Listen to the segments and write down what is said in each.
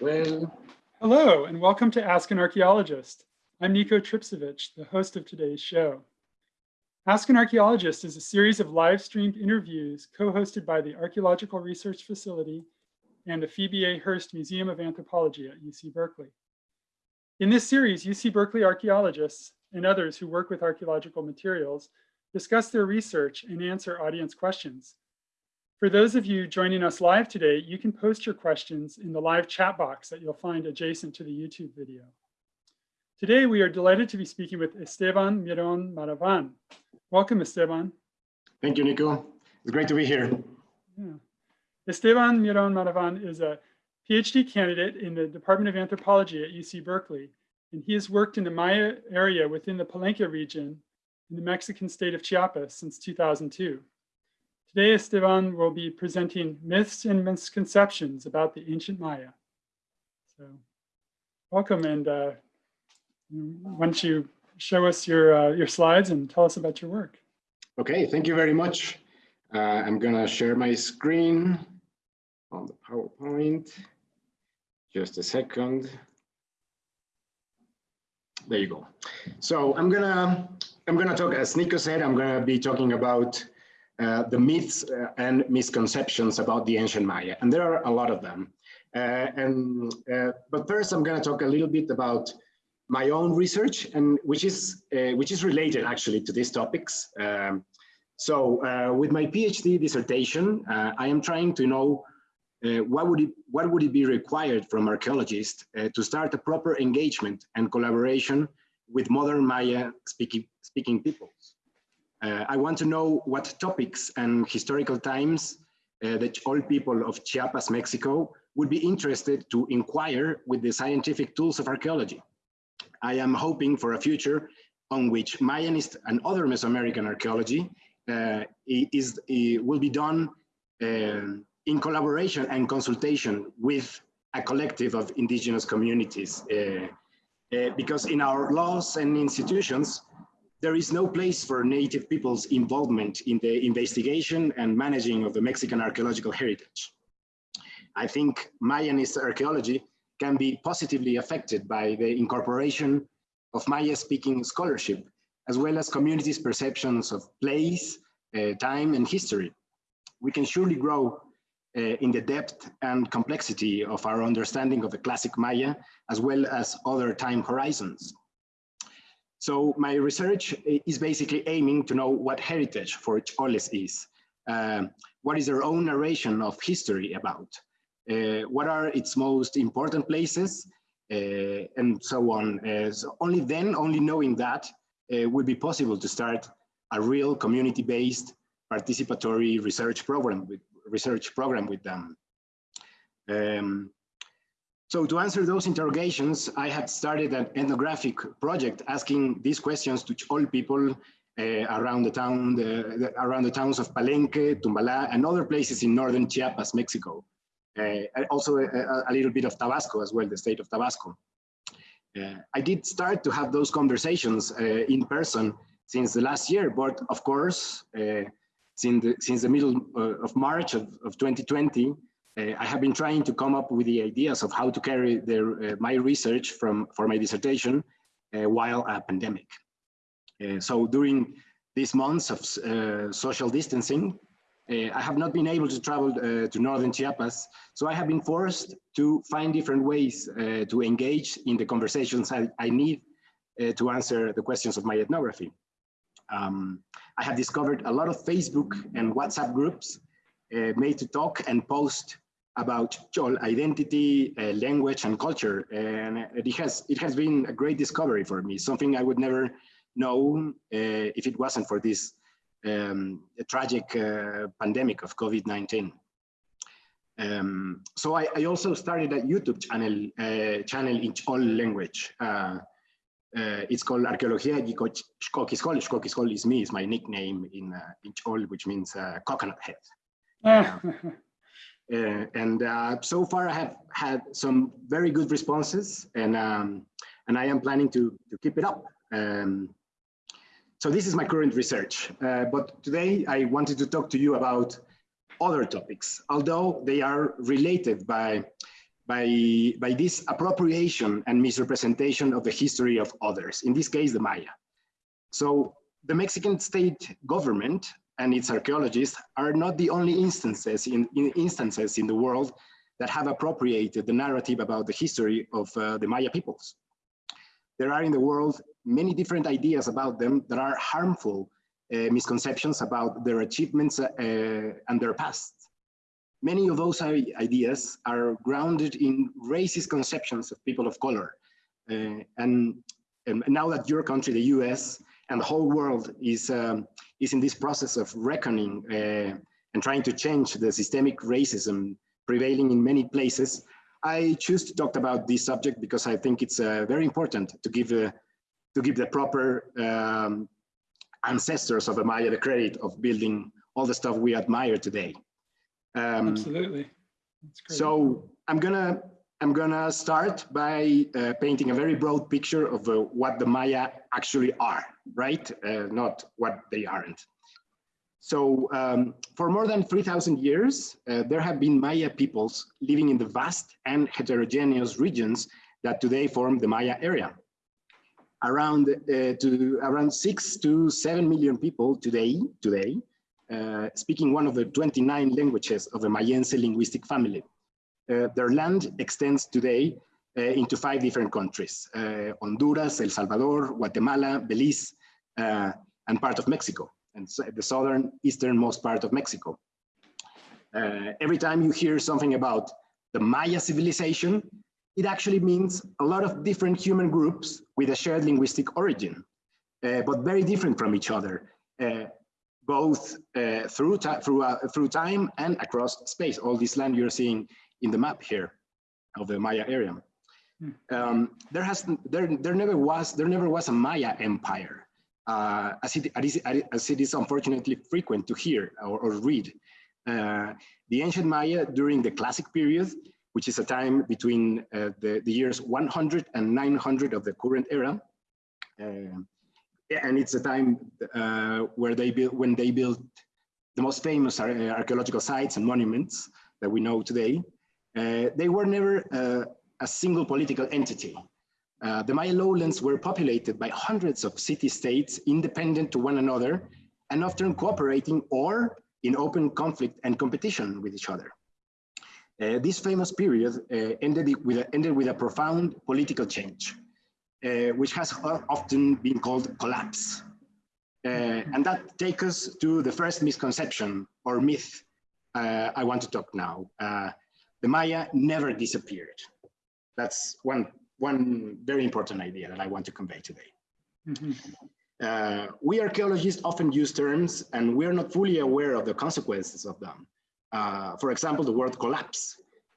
Well, Hello, and welcome to Ask an Archaeologist. I'm Nico Tripcevich, the host of today's show. Ask an Archaeologist is a series of live streamed interviews co-hosted by the Archaeological Research Facility and the Phoebe A. Hearst Museum of Anthropology at UC Berkeley. In this series, UC Berkeley archaeologists and others who work with archaeological materials discuss their research and answer audience questions. For those of you joining us live today, you can post your questions in the live chat box that you'll find adjacent to the YouTube video. Today, we are delighted to be speaking with Esteban Miron Maravan. Welcome, Esteban. thank you, Nico. It's great to be here. Yeah. Esteban Miron Maravan is a PhD candidate in the Department of Anthropology at UC Berkeley, and he has worked in the Maya area within the Palenque region in the Mexican state of Chiapas since 2002. Today, Esteban will be presenting myths and misconceptions about the ancient Maya. So welcome and uh, why don't you show us your, uh, your slides and tell us about your work. Okay, thank you very much. Uh, I'm gonna share my screen on the PowerPoint. Just a second. There you go. So I'm gonna I'm gonna talk, as Nico said, I'm gonna be talking about uh, the myths uh, and misconceptions about the ancient Maya, and there are a lot of them. Uh, and but first, I'm gonna talk a little bit about my own research, and which is which is related actually to these topics. Um, so with my PhD dissertation, I am trying to know uh, what would it what would it be required from archaeologists uh, to start a proper engagement and collaboration with modern Maya speaking speaking peoples? Uh, I want to know what topics and historical times that Chol people of Chiapas, Mexico would be interested to inquire with the scientific tools of archaeology. I am hoping for a future on which Mayanist and other Mesoamerican archaeology uh, is, will be done um, in collaboration and consultation with a collective of indigenous communities. Uh, uh, because in our laws and institutions, there is no place for native people's involvement in the investigation and managing of the Mexican archaeological heritage. I think Mayanist archaeology can be positively affected by the incorporation of Maya-speaking scholarship, as well as communities' perceptions of place, uh, time, and history. We can surely grow uh, in the depth and complexity of our understanding of the classic Maya, as well as other time horizons. So my research is basically aiming to know what heritage for Choles is. Uh, what is their own narration of history about? Uh, what are its most important places? Uh, and so on. Uh, so only then, only knowing that, uh, would be possible to start a real community-based participatory research program with, research program with them. Um, so to answer those interrogations, I had started an ethnographic project asking these questions to Chol people uh, around the town, the, the, around the towns of Palenque, Tumbala, and other places in northern Chiapas, Mexico. Uh, also a, a, little bit of Tabasco as well, the state of Tabasco. Uh, I did start to have those conversations uh, in person since the last year, but of course, uh, since the, since the middle uh, of March of, of 2020, uh, I have been trying to come up with the ideas of how to carry their, uh, my research from, for my dissertation while a pandemic. so during these months of social distancing, uh, I have not been able to travel uh, to northern Chiapas, so I have been forced to find different ways uh, to engage in the conversations I, I need to answer the questions of my ethnography. Um, I have discovered a lot of Facebook and WhatsApp groups uh, made to talk and post about Chol identity, uh, language, and culture. And it has, it has been a great discovery for me, something I would never know uh, if it wasn't for this um, tragic uh, pandemic of COVID-19. Um, so I, I, also started a YouTube channel, uh, channel in Chol language. Uh, uh, it's called Arqueología y Xcoquiscol. Xcoquiscol is me, is my nickname in, uh, in Chol, which means uh, coconut head. Ah. Uh, and uh, so far I have had some very good responses and, um, and I am planning to, to keep it up. Um, so this is my current research, uh, but today I wanted to talk to you about other topics, although they are related by by, by this appropriation and misrepresentation of the history of others, in this case, the Maya. So the Mexican state government and its archaeologists are not the only instances in, in instances in the world that have appropriated the narrative about the history of uh, the Maya peoples. There are in the world many different ideas about them that are harmful uh, misconceptions about their achievements uh, and their past. Many of those ideas are grounded in racist conceptions of people of color. Uh, and, and, now that your country, the US, and the whole world is, um, is in this process of reckoning uh, and trying to change the systemic racism prevailing in many places, I choose to talk about this subject because I think it's uh, very important to give, uh, to give the proper um, ancestors of the Maya the credit of building all the stuff we admire today. Um, Absolutely. So I'm gonna I'm gonna start by uh, painting a very broad picture of uh, what the Maya actually are, right? Uh, not what they aren't. So um, for more than 3,000 years, uh, there have been Maya peoples living in the vast and heterogeneous regions that today form the Maya area. Around uh, to around six to seven million people today today uh, speaking one of the 29 languages of the Mayense linguistic family. Uh, their land extends today uh, into five different countries, Honduras, El Salvador, Guatemala, Belize, uh, and part of Mexico, and so the southern easternmost part of Mexico. Uh, every time you hear something about the Maya civilization, it actually means a lot of different human groups with a shared linguistic origin, but very different from each other both uh, through, through, uh, through time and across space. All this land you're seeing in the map here of the Maya area. Hmm. Um, there has there there never was there never was a Maya empire, uh, as it as it is unfortunately frequent to hear or, or read. Uh, the ancient Maya during the classic period, which is a time between uh, the, the years 100 and 900 of the current era, uh, and it's a time uh, where they built when they built the most famous archaeological sites and monuments that we know today. Uh, they were never uh, a single political entity. Uh, the Maya lowlands were populated by hundreds of city-states independent to one another and often cooperating or in open conflict and competition with each other. Uh, this famous period uh, ended, with a, ended with a profound political change uh, which has often been called collapse. Uh, and that takes us to the first misconception or myth I want to talk now. The Maya never disappeared. That's one, one very important idea that I want to convey today. Mm -hmm. we archaeologists often use terms and we're not fully aware of the consequences of them. Uh, for example, the word collapse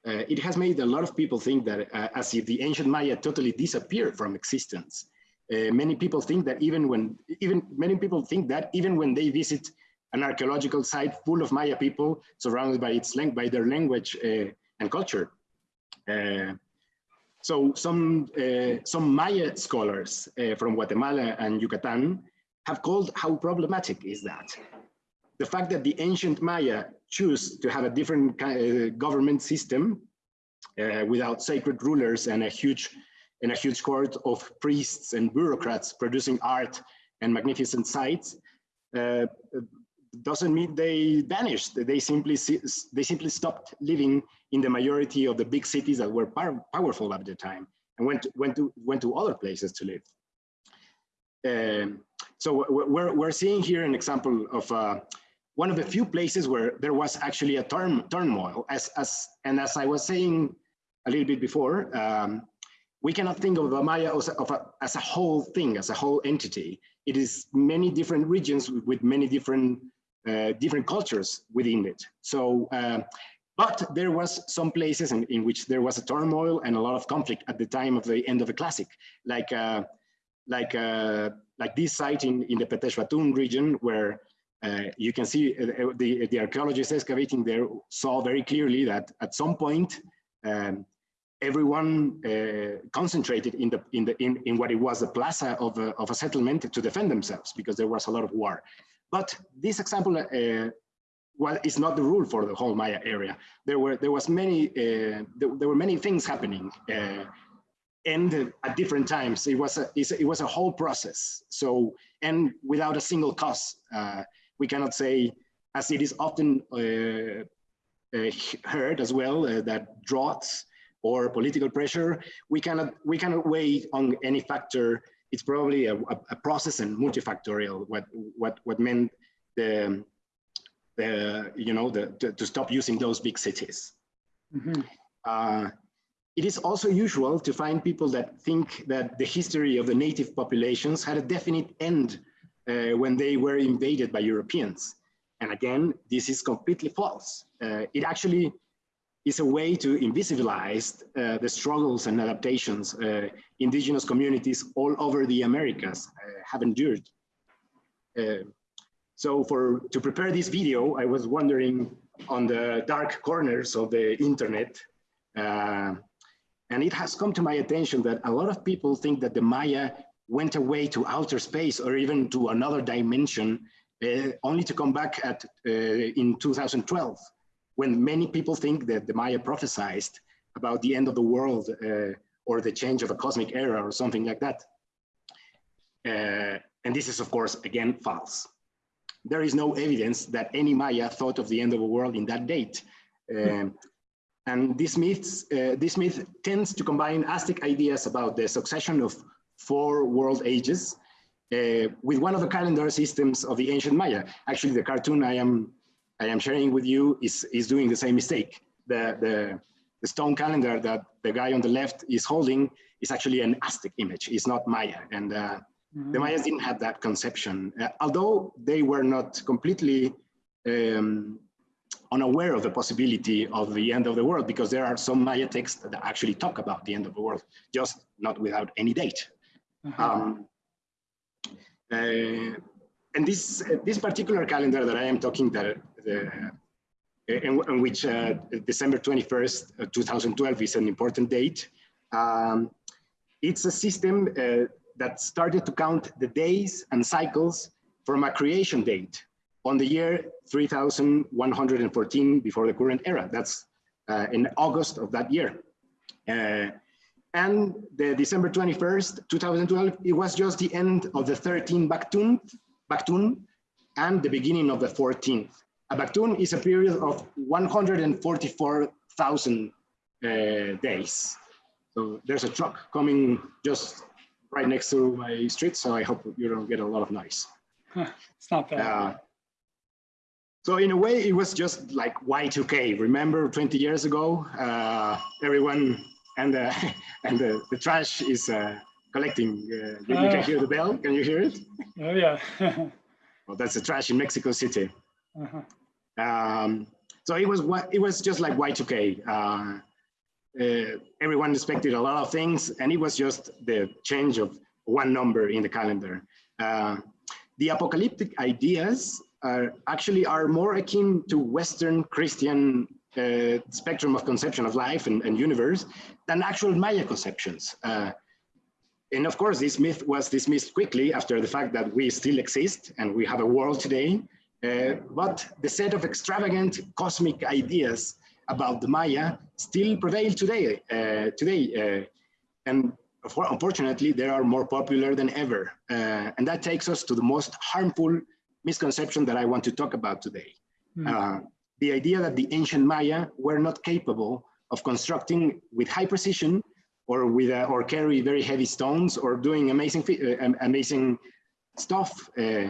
uh, it has made a lot of people think that uh, as if the ancient Maya totally disappeared from existence. Uh, many people think that even when, even many people think that even when they visit an archaeological site full of Maya people surrounded by its by their language uh, and culture. Uh, so some, uh, some Maya scholars from Guatemala and Yucatan have called how problematic is that? The fact that the ancient Maya choose to have a different uh, government system uh, without sacred rulers and a huge and a huge court of priests and bureaucrats producing art and magnificent sites uh, doesn't mean they vanished. They simply they simply stopped living in the majority of the big cities that were power, powerful at the time and went went to went to other places to live. Um, so we're we're seeing here an example of uh, one of the few places where there was actually a turn, turmoil. As, as, and as I was saying a little bit before, um, we cannot think of the Maya as a, as a whole thing, as a whole entity. It is many different regions with many different uh, different cultures within it. So, uh, but there was some places in, in, which there was a turmoil and a lot of conflict at the time of the end of the classic, like uh, like uh, like this site in in the Petexbatun region where uh, you can see the, the archaeologists excavating there saw very clearly that at some point um, everyone uh, concentrated in the in the in, in what it was the plaza of a, of a settlement to defend themselves because there was a lot of war. But this example uh, well, it's not the rule for the whole Maya area. There were there was many uh, there, there, were many things happening, uh, and at different times. It was a it was a whole process. So and without a single cause, uh, we cannot say, as it is often uh, uh, heard as well, that droughts or political pressure, we cannot we cannot weigh on any factor. It's probably a, a process and multifactorial. What what what meant the the, you know, the, to, to stop using those big cities. Mm -hmm. uh, it is also usual to find people that think that the history of the native populations had a definite end uh, when they were invaded by Europeans. And again, this is completely false. Uh, it actually is a way to invisibilize uh, the struggles and adaptations uh, indigenous communities all over the Americas uh, have endured. Uh, so for to prepare this video, I was wandering on the dark corners of the internet. Uh, and it has come to my attention that a lot of people think that the Maya went away to outer space or even to another dimension, uh, only to come back at in 2012, when many people think that the Maya prophesied about the end of the world uh, or the change of a cosmic era or something like that. Uh, and this is, of course, again, false there is no evidence that any Maya thought of the end of the world in that date. Um, and this, myths, uh, this myth tends to combine Aztec ideas about the succession of four world ages uh, with one of the calendar systems of the ancient Maya. Actually, the cartoon I am, I am sharing with you is, is doing the same mistake. The, the, the stone calendar that the guy on the left is holding is actually an Aztec image, it's not Maya. And uh, the Mayas didn't have that conception, uh, although they were not completely um, unaware of the possibility of the end of the world, because there are some Maya texts that actually talk about the end of the world, just not without any date. -huh. um, uh, and this uh, this particular calendar that I am talking that the in, in which uh, December 21st, 2012 is an important date. Um, it's a system uh, that started to count the days and cycles from a creation date on the year 3114 before the current era. That's uh, in August of that year. Uh, and the December 21st, 2012, it was just the end of the 13 Baktun, Baktun and the beginning of the 14th. A Baktun is a period of 144,000 uh, days. So there's a truck coming just right next to my street, so I hope you don't get a lot of noise. it's not bad. Uh, so in a way, it was just like Y2K. Remember 20 years ago, uh, everyone and the and the, the trash is uh, collecting. Uh, you, you, can hear the bell. Can you hear it? Oh yeah. well, that's the trash in Mexico City. -huh. Um, so it was it was just like Y2K. Uh, uh, everyone expected a lot of things and it was just the change of one number in the calendar. Uh, the apocalyptic ideas are actually are more akin to Western Christian uh, spectrum of conception of life and, and universe than actual Maya conceptions. Uh, and of course, this myth was dismissed quickly after the fact that we still exist and we have a world today. Uh, but the set of extravagant cosmic ideas about the Maya still prevail today. Uh, today, uh, and unfortunately, they are more popular than ever. Uh, and that takes us to the most harmful misconception that I want to talk about today. Mm. the idea that the ancient Maya were not capable of constructing with high precision or with uh, or carry very heavy stones or doing amazing uh, amazing stuff uh,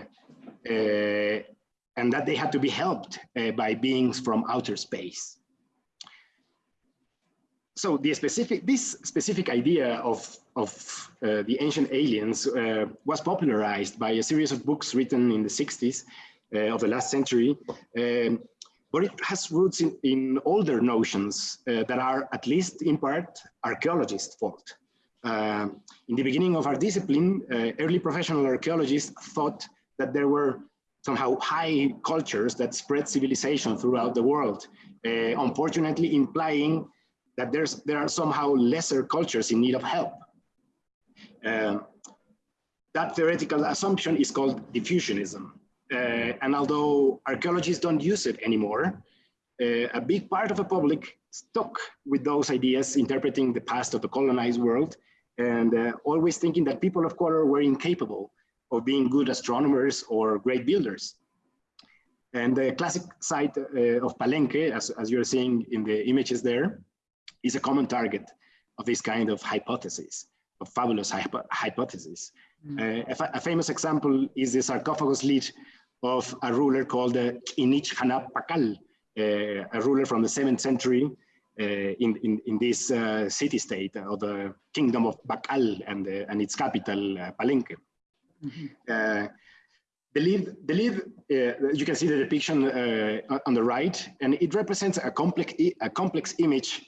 and that they had to be helped by beings from outer space so the specific, this specific idea of, of uh, the ancient aliens uh, was popularized by a series of books written in the 60s uh, of the last century, um, but it has roots in, in older notions uh, that are, at least in part, archaeologists' fault. Um, in the beginning of our discipline, uh, early professional archaeologists thought that there were somehow high cultures that spread civilization throughout the world, uh, unfortunately implying that there's, there are somehow lesser cultures in need of help. Uh, that theoretical assumption is called diffusionism. Uh, and although archaeologists don't use it anymore, uh, a big part of the public stuck with those ideas, interpreting the past of the colonized world and uh, always thinking that people of color were incapable of being good astronomers or great builders. And the classic site uh, of Palenque, as, as you're seeing in the images there, is a common target of this kind of hypothesis, of fabulous hypo hypothesis. Mm. Uh, a, a, famous example is the sarcophagus lid of a ruler called uh, K'inich Janaab Pakal, uh, a ruler from the seventh century uh, in, in, in this uh, city-state of the kingdom of Bakal and, and its capital, Palenque. The lid, the lid you can see the depiction on the right, and it represents a complex, a complex image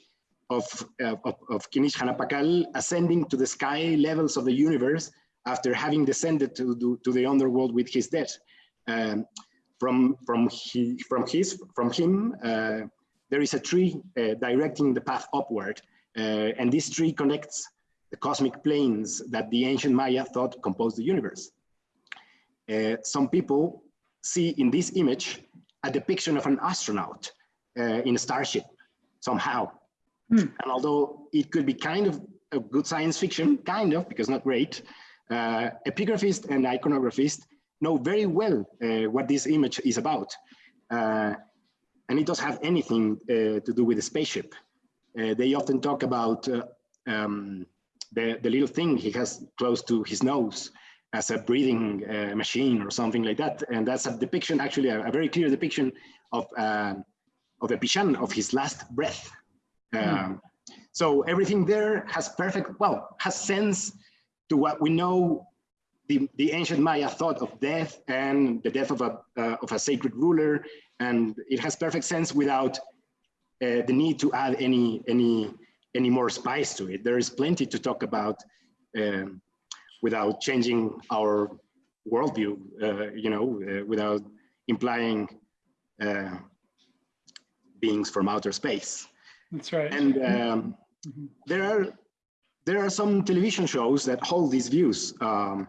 of, uh, of, of K'inich Janaab Pakal ascending to the sky levels of the universe after having descended to, to, to the underworld with his death. Um, from, from, he, from, his, from him, uh, there is a tree uh, directing the path upward. Uh, and this tree connects the cosmic planes that the ancient Maya thought composed the universe. Uh, some people see in this image a depiction of an astronaut uh, in a starship somehow. Hmm. And although it could be kind of a good science fiction, kind of, because not great, uh, epigraphist and iconographist know very well uh, what this image is about. Uh, and it doesn't have anything uh, to do with the spaceship. Uh, they often talk about uh, um, the, the little thing he has close to his nose as a breathing machine or something like that. And that's a depiction, actually a, a very clear depiction of, of a Pishan, of his last breath. Um, so everything there has perfect, well, has sense to what we know the, the ancient Maya thought of death and the death of a, uh, of a sacred ruler, and it has perfect sense without uh, the need to add any, any, any more spice to it. There is plenty to talk about um, without changing our worldview, uh, you know, uh, without implying uh, beings from outer space. That's right. And um, mm -hmm. there are there are some television shows that hold these views. Um,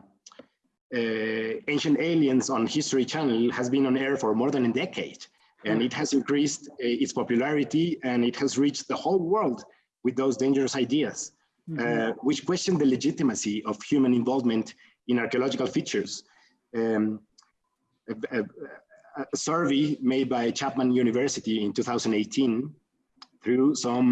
uh, Ancient Aliens on History Channel has been on air for more than a decade, and it has increased uh, its popularity and it has reached the whole world with those dangerous ideas, mm -hmm. uh, which question the legitimacy of human involvement in archaeological features. Um, a, a, a survey made by Chapman University in 2018 threw some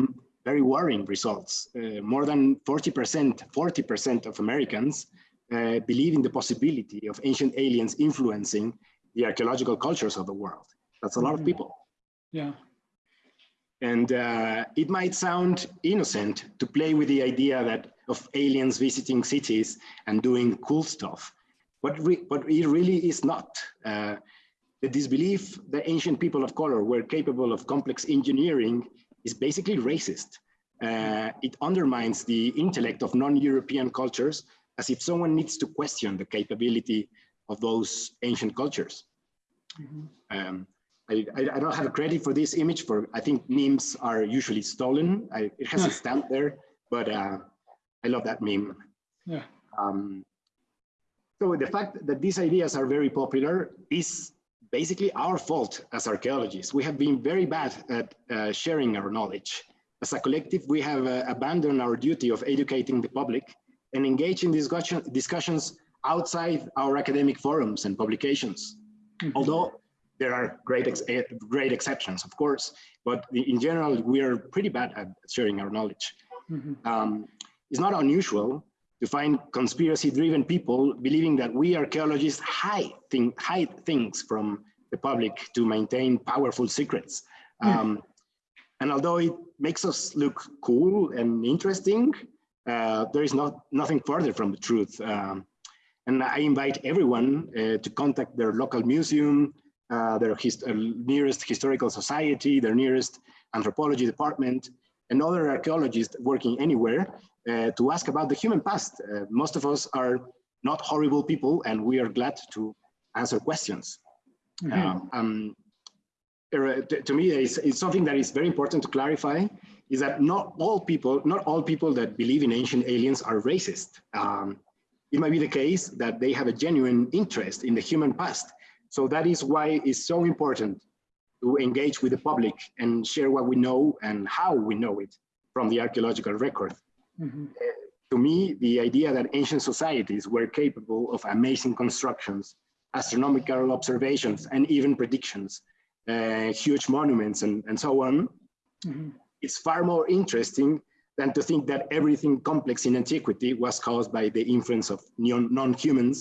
very worrying results. Uh, more than 40%, 40% of Americans uh, believe in the possibility of ancient aliens influencing the archaeological cultures of the world. That's a lot of mm-hmm. people. Yeah. And uh, it might sound innocent to play with the idea that of aliens visiting cities and doing cool stuff, but, but it really is not. Uh, the disbelief that ancient people of color were capable of complex engineering is basically racist. Uh, it undermines the intellect of non-European cultures as if someone needs to question the capability of those ancient cultures. Mm -hmm. um, I, I, I, don't have a credit for this image for, I think memes are usually stolen. I, it has a stamp there, but uh, I love that meme. Yeah. Um, so the fact that these ideas are very popular is basically our fault as archaeologists. We have been very bad at uh, sharing our knowledge. As a collective, we have uh, abandoned our duty of educating the public and engage in discussion, discussions outside our academic forums and publications. Mm -hmm. Although there are great, ex eh, great exceptions, of course, but in general, we are pretty bad at sharing our knowledge. Mm -hmm. um, it's not unusual to find conspiracy-driven people believing that we archaeologists hide, thing, hide things from the public to maintain powerful secrets. Mm. Um, and although it makes us look cool and interesting, uh, there is not nothing further from the truth. Um, and I invite everyone uh, to contact their local museum, uh, their hist uh, nearest historical society, their nearest anthropology department, and other archaeologists working anywhere uh, to ask about the human past. Uh, most of us are not horrible people and we are glad to answer questions. Mm -hmm. um, to me, it's, it's, something that is very important to clarify is that not all people, not all people that believe in ancient aliens are racist. Um, it might be the case that they have a genuine interest in the human past. So that is why it's so important to engage with the public and share what we know and how we know it from the archaeological record. Mhm. To me, the idea that ancient societies were capable of amazing constructions, astronomical observations, and even predictions, uh, huge monuments and, and so on, Mhm. it's far more interesting than to think that everything complex in antiquity was caused by the influence of non- non-humans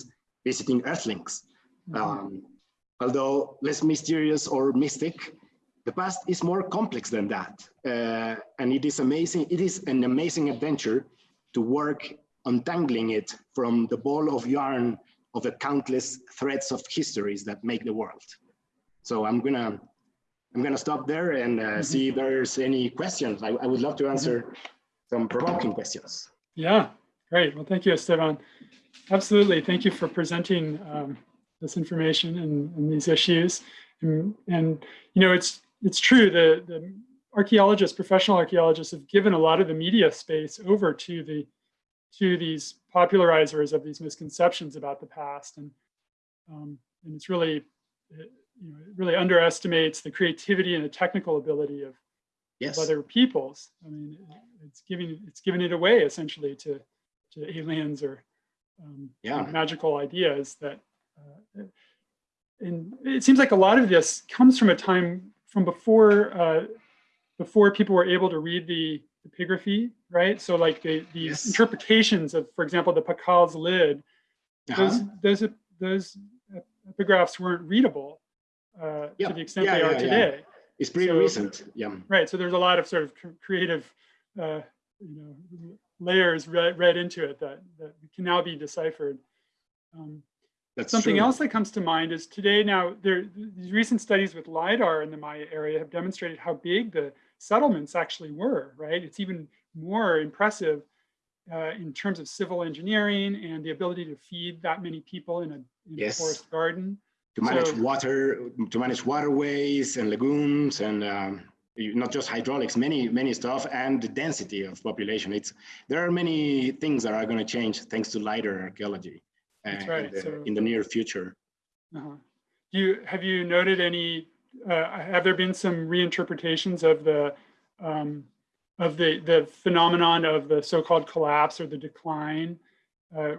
visiting earthlings. Mhm. Um, although less mysterious or mystic, the past is more complex than that. Uh, and it is amazing, it is an amazing adventure to work untangling it from the ball of yarn of the countless threads of histories that make the world. So I'm gonna, I'm gonna stop there and uh, see if there's any questions. I, I would love to answer some provoking questions. Yeah, great. Well, thank you, Esteban. Absolutely. Thank you for presenting um, this information and, and these issues. And, and, you know, it's it's true. The, the archaeologists, professional archaeologists, have given a lot of the media space over to the to these popularizers of these misconceptions about the past, and um, and it's really it, you know it really underestimates the creativity and the technical ability of Yes. of other peoples. I mean, it's giving it's giving it away essentially to to aliens or um, Yeah. magical ideas that. Uh, and it seems like a lot of this comes from a time from before uh, before people were able to read the epigraphy, right? So like the, these Yes. interpretations of, for example, the Pakal's lid, Uh-huh. those those those epigraphs weren't readable uh, Yeah. to the extent Yeah, they are yeah, yeah. today. It's pretty So- recent. Yeah. Right. So there's a lot of sort of creative, uh, you know, layers read, read into it that, that can now be deciphered. Um, That's something true. else that comes to mind is today now there these recent studies with lidar in the Maya area have demonstrated how big the settlements actually were. Right. It's even more impressive uh, in terms of civil engineering and the ability to feed that many people in a, in Yes. a forest garden. to manage So- water, to manage waterways and lagoons and um, not just hydraulics, many, many stuff and the density of population. It's, there are many things that are going to change thanks to LiDAR archaeology uh, That's right, in, the, so- in the near future. Uh-huh. Do you have you noted any? Uh, have there been some reinterpretations of the um, of the the phenomenon of the so-called collapse or the decline uh,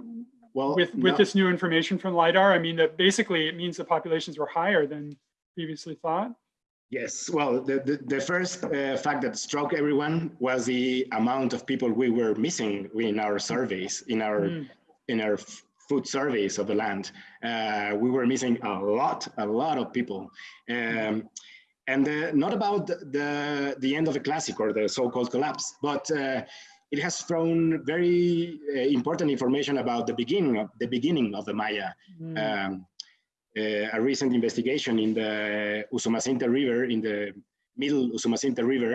Well, with with no- this new information from lidar? I mean, that basically it means the populations were higher than previously thought. Yes, well, the, the, the first uh, fact that struck everyone was the amount of people we were missing in our surveys, in our Mm, in our f- food surveys of the land. Uh, we were missing a lot, a lot of people. Um, and uh, not about the, the end of the classic or the so-called collapse, but uh, it has thrown very uh, important information about the beginning of the beginning of the Maya. mm, Um, uh, a recent investigation in the Usumacinta River, in the middle Usumacinta River,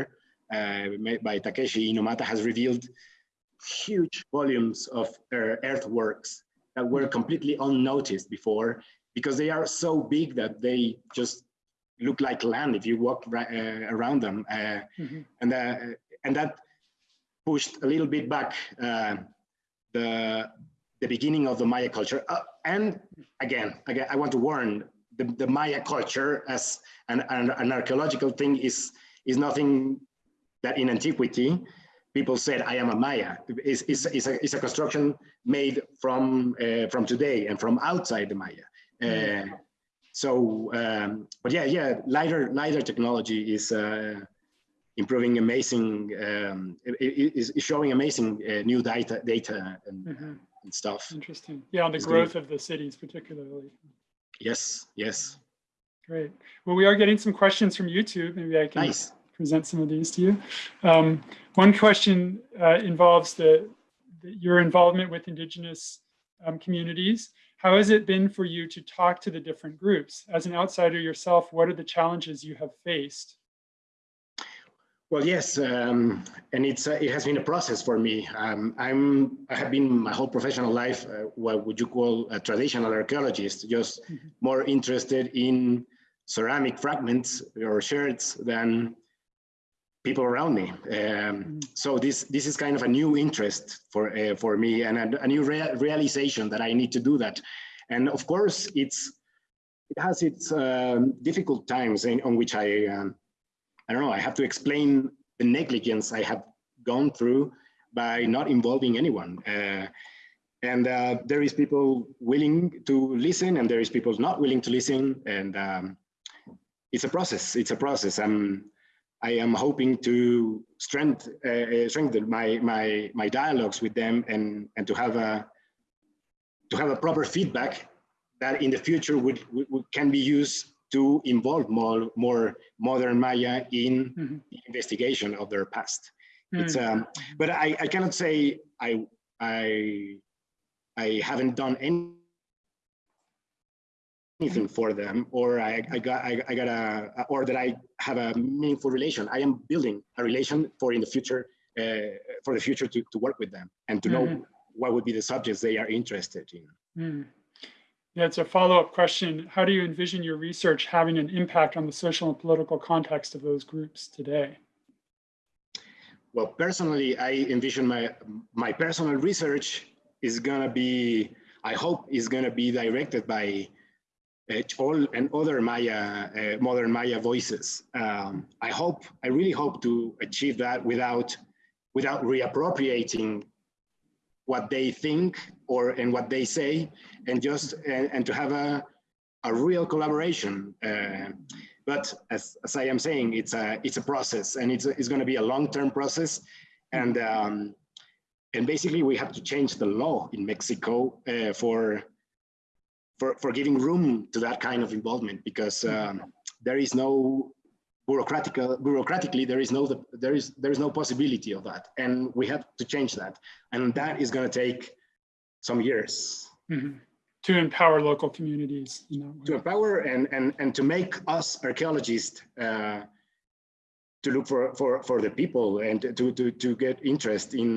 uh, made by Takeshi Inomata has revealed huge volumes of uh, earthworks that were completely unnoticed before because they are so big that they just look like land if you walk ri- uh, around them. Uh, mhm, and, uh, and that pushed a little bit back uh, the, the beginning of the Maya culture. Uh, and again, again, I want to warn the, the Maya culture as an, an, an archaeological thing is, is nothing that in antiquity people said, I am a Maya. It's, it's, it's, a, it's a construction made from, uh, from today and from outside the Maya. Uh, so, um, but yeah, yeah, LiDAR, LiDAR technology is uh, improving amazing, um, it, it is is showing amazing uh, new data, data and, mhm. and stuff. Interesting. Yeah, on the It's growth of the cities particularly. Yes, yes, Great. Well, we are getting some questions from YouTube. Maybe I can nice. present some of these to you. Um, one question uh, involves the, the- your involvement with indigenous um, communities. How has it been for you to talk to the different groups? As an outsider yourself, what are the challenges you have faced? Well, yes, um, and it's uh, it has been a process for me. Um, I'm I have been my whole professional life uh, what would you call a traditional archaeologist, just Mhm. more interested in ceramic fragments or sherds than people around me. Um, Mhm. so this this is kind of a new interest for uh, for me and a, a new rea- realization that I need to do that. And of course, it's it has its um, difficult times in, on which I, um, I don't know, I have to explain the negligence I have gone through by not involving anyone. Uh, and uh, there is people willing to listen and there is people not willing to listen. And um, it's a process, it's a process. I'm, I am hoping to strength, uh, strengthen my, my, my dialogues with them and, and to have a, to have a proper feedback that in the future would, would, can be used to involve more, more modern Maya in mm -hmm. the investigation of their past. Mm -hmm. It's, um, but I, I cannot say I, I, I haven't done any, anything for them, or I, I got, I, I got a, or that I have a meaningful relation. I am building a relation for in the future, uh, for the future to, to work with them and to mm -hmm. know mm-hmm. what would be the subjects they are interested in. Mm. Yeah, it's a follow-up question. How do you envision your research having an impact on the social and political context of those groups today? Well, personally, I envision my my personal research is gonna be, I hope, is gonna be directed by Chol and other Maya, uh, modern Maya voices. Um, I hope, I really hope to achieve that without, without reappropriating what they think or and what they say and just and, and to have a, a real collaboration uh, but as, as i am saying it's a it's a process and it's, a, it's going to be a long-term process and um, and basically we have to change the law in mexico uh, for for for giving room to that kind of involvement because um, there is no bureaucratic, bureaucratically, there is no there is there is no possibility of that, and we have to change that, and that is going to take some years mm -hmm. to empower local communities. You know, to empower and and and to make us archaeologists uh, to look for for for the people and to to to get interest in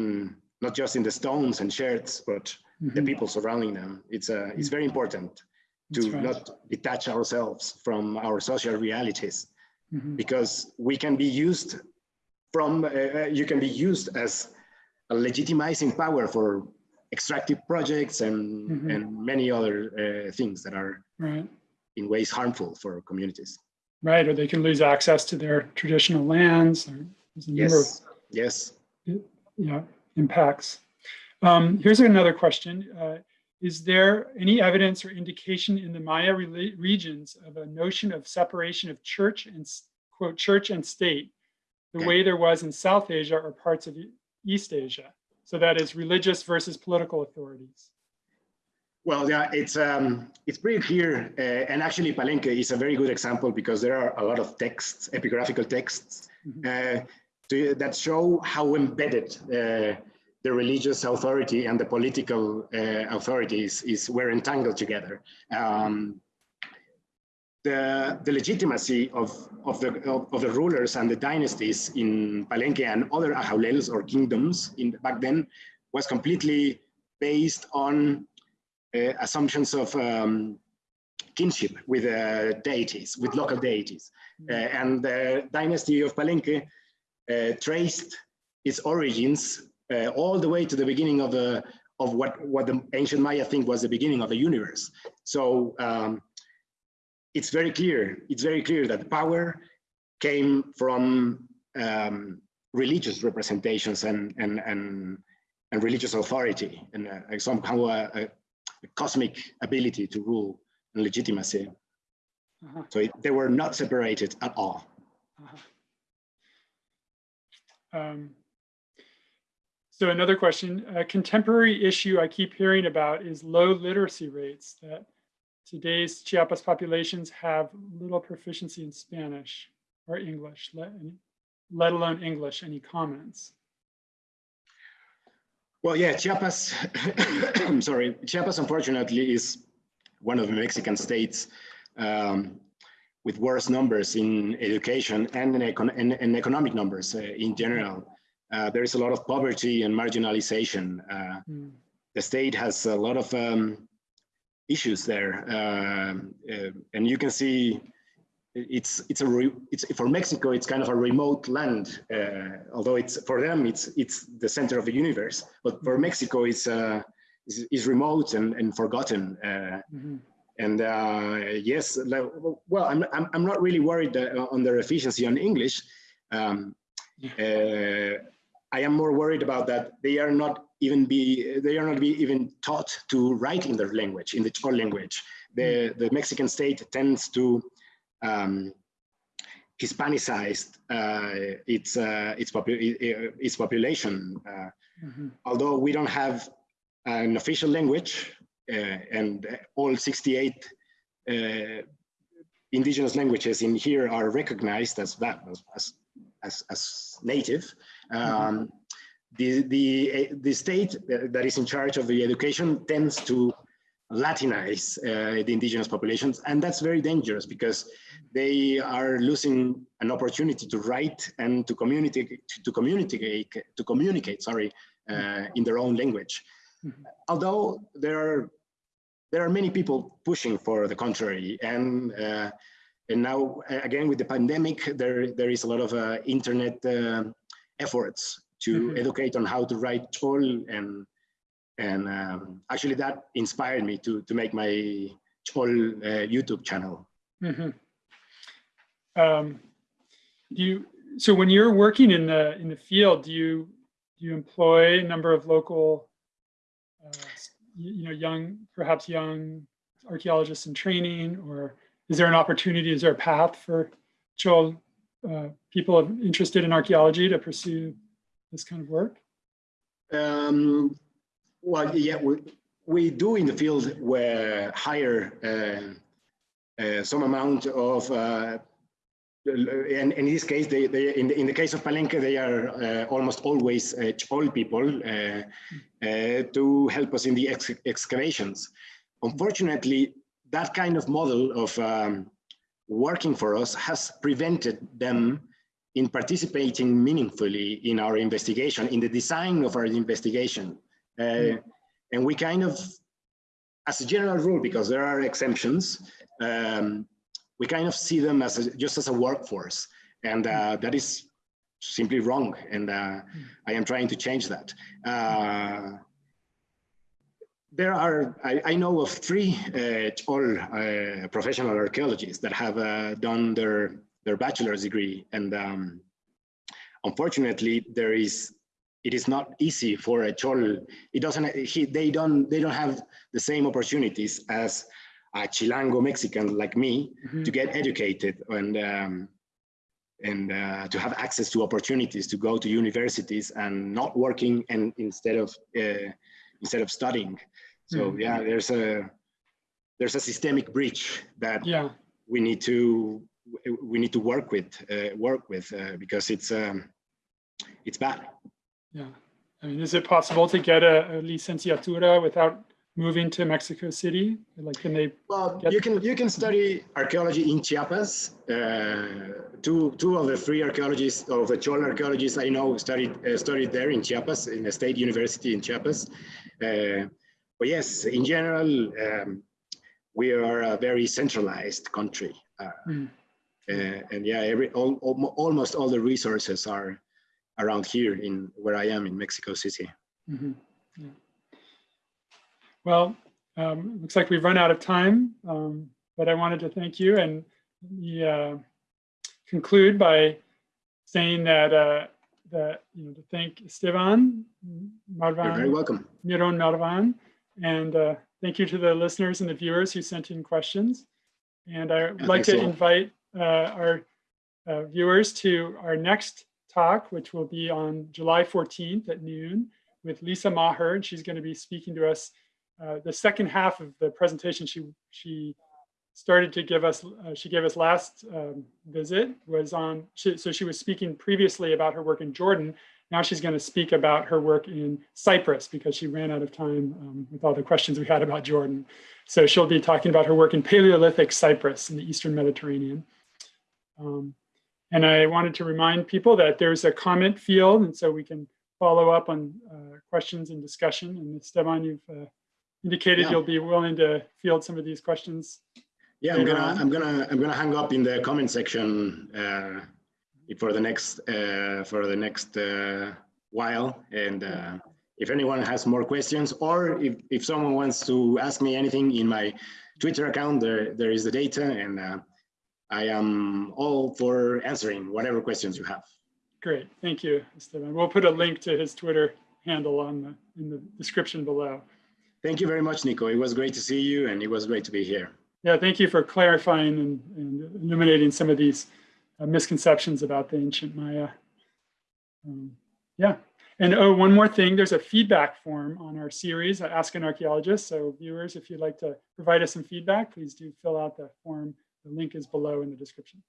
not just in the stones and sherds, but mm -hmm. the people surrounding them. It's uh, it's very important to right. not detach ourselves from our social realities mm -hmm. because we can be used from, uh, uh, you can be used as a legitimizing power for extractive projects and, mm -hmm. and many other uh, things that are right. in ways harmful for communities. Right, or they can lose access to their traditional lands. Or yes, of, yes. Yeah, impacts. Um, here's another question. Uh, is there any evidence or indication in the Maya re regions of a notion of separation of church and quote church and state, the okay. way there was in South Asia or parts of East Asia? So that is religious versus political authorities. Well, yeah, it's um, it's pretty clear, uh, and actually Palenque is a very good example because there are a lot of texts, epigraphical texts, mm -hmm. uh, to, that show how embedded uh, the religious authority and the political uh, authorities is were entangled together. Um, the, the legitimacy of, of, the, of, of, the rulers and the dynasties in Palenque and other ajawlels or kingdoms in, back then was completely based on uh, assumptions of um, kinship with uh, deities, with local deities. Uh, and the dynasty of Palenque uh, traced its origins uh, all the way to the beginning of the of what what the ancient Maya think was the beginning of the universe. So um, it's very clear. It's very clear that power came from um, religious representations and and and and religious authority and uh, somehow a, a, a, cosmic ability to rule and legitimacy. Uh -huh. So it, they were not separated at all. Uh -huh. um, so another question, a contemporary issue I keep hearing about is low literacy rates, that today's Chiapas populations have little proficiency in Spanish or English, let, let alone English. Any comments? Well, yeah, Chiapas, I'm sorry, Chiapas unfortunately is one of the Mexican states um, with worse numbers in education and in, econ in, in economic numbers uh, in general. Uh, there is a lot of poverty and marginalization. Uh, mm. The state has a lot of um, issues there, um, uh, and you can see it's it's a it's for Mexico it's kind of a remote land. Uh, although it's for them it's it's the center of the universe, but for hmm. Mexico it's uh, is, is remote and, and forgotten. Mm -hmm. And uh, yes, well, I'm, I'm, I'm not really worried uh, on their efficiency on English. Um, uh, I am more worried about that they are not even be they are not be even taught to write in their language, in the Chol language. The the Mexican state tends to um, Hispanicized uh, its uh, its, popu its population. Mm -hmm. Although we don't have an official language, uh, and all 68 uh, indigenous languages in here are recognized as that as as, as native. Um, mm -hmm. the the the state that is in charge of the education tends to Latinize uh, the indigenous populations. And that's very dangerous because they are losing an opportunity to write and to communicate, to communicate, to communicate, sorry, uh, in their own language. Mm -hmm. Although there are, there are many people pushing for the contrary. And, uh, and now, again, with the pandemic, there, there is a lot of uh, internet uh, efforts to mm -hmm. educate on how to write Chol and and um, actually that inspired me to, to make my whole uh, YouTube channel. Mm -hmm. um, you, so when you're working in the, in the field, do you, do you employ a number of local, uh, you know, young, perhaps young archaeologists in training, or is there an opportunity, is there a path for Chol uh, people interested in archaeology to pursue this kind of work? Um, well, yeah, we, we do in the field where hire uh, uh, some amount of, uh, and, in this case, they, they in, the, in the case of Palenque, they are uh, almost always uh, people uh, uh, to help us in the ex excavations. Unfortunately, that kind of model of um, working for us has prevented them in participating meaningfully in our investigation, in the design of our investigation. Uh, and we kind of, as a general rule, because there are exemptions, um, we kind of see them as a, just as a workforce. And uh, that is simply wrong. And uh, I am trying to change that. There are, I, I, know of three uh, all uh, professional archaeologists that have uh, done their, their bachelor's degree. And um, unfortunately, there is it is not easy for a chol. It doesn't. He, they don't. They don't have the same opportunities as a Chilango Mexican like me mm -hmm. to get educated and um, and uh, to have access to opportunities to go to universities and not working and instead of uh, instead of studying. So mm -hmm. yeah, there's a there's a systemic breach that yeah. we need to we need to work with uh, work with uh, because it's um, it's bad. Yeah. I mean, is it possible to get a, a licenciatura without moving to Mexico City? Like, can they? Well, you can you can study archaeology in Chiapas. Uh, two two of the three archaeologists of the Chol archaeologists I know studied uh, studied there in Chiapas in the State University in Chiapas. Uh, but yes, in general, um, we are a very centralized country, mm. and yeah, every all, almost all the resources are around here in where I am in Mexico City. Mm -hmm. yeah. Well, um, looks like we've run out of time, um, but I wanted to thank you and uh, conclude by saying that uh, that you know to thank Esteban Marvan. You're very welcome. Miron Marvan, and uh, thank you to the listeners and the viewers who sent in questions. And I would yeah, like to so. invite uh, our uh, viewers to our next talk, which will be on July 14th at noon with Lisa Maher. And she's going to be speaking to us uh, the second half of the presentation she, she started to give us, uh, she gave us last um, visit was on, she, so she was speaking previously about her work in Jordan. Now she's going to speak about her work in Cyprus because she ran out of time um, with all the questions we had about Jordan. So she'll be talking about her work in Paleolithic Cyprus in the Eastern Mediterranean. Um, and I wanted to remind people that there's a comment field, and so we can follow up on uh, questions and discussion. And Esteban, you've uh, indicated yeah. you'll be willing to field some of these questions. Yeah, I'm gonna, on. I'm gonna, I'm gonna hang up in the comment section uh, for the next, uh, for the next uh, while, and uh, if anyone has more questions, or if, if someone wants to ask me anything in my Twitter account, there, there is the data and uh, I am all for answering whatever questions you have. Great, thank you, Esteban. We'll put a link to his Twitter handle on the, in the description below. Thank you very much, Nico. It was great to see you and it was great to be here. Yeah, thank you for clarifying and, and illuminating some of these uh, misconceptions about the ancient Maya. Um, yeah, and oh, one more thing, there's a feedback form on our series, Ask an Archaeologist. So viewers, if you'd like to provide us some feedback, please do fill out the form. The link is below in the description.